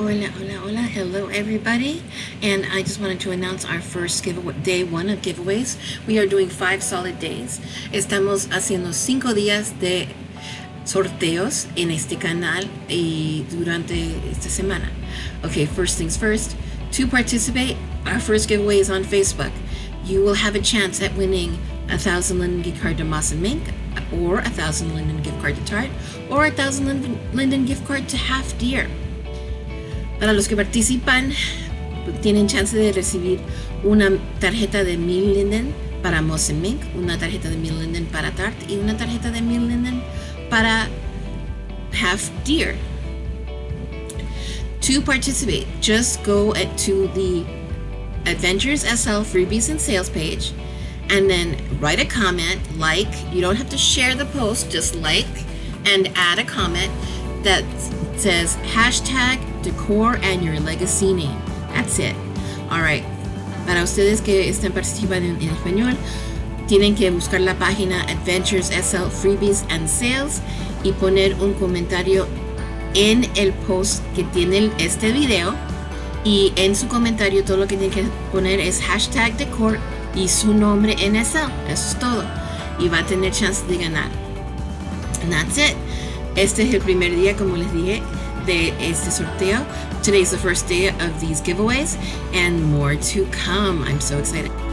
Hola, hola, hola. Hello, everybody. And I just wanted to announce our first giveaway, day one of giveaways. We are doing five solid days. Estamos haciendo cinco días de sorteos en este canal y durante esta semana. Okay, first things first. To participate, our first giveaway is on Facebook. You will have a chance at winning a thousand Linden gift card to Moss and Mink, or a thousand Linden gift card to Tarte, or a thousand Linden gift card to Half Deer. Para los que participan, tienen chance de recibir una tarjeta de Mil Linden para Moss una tarjeta de Mil Linden para Tart y una tarjeta de Mil Linden para Half Deer. To participate, just go to the Adventures SL freebies and sales page and then write a comment, like, you don't have to share the post, just like and add a comment says hashtag decor and your legacy name. That's it. Alright. Para ustedes que están participando en, en español, tienen que buscar la página Adventures SL Freebies and Sales y poner un comentario en el post que tiene este video y en su comentario todo lo que tienen que poner es hashtag decor y su nombre en SL. Eso es todo. Y va a tener chance de ganar. And that's it. Este es el primer día, como les dije, de este sorteo. Today's the first day of these giveaways and more to come. I'm so excited.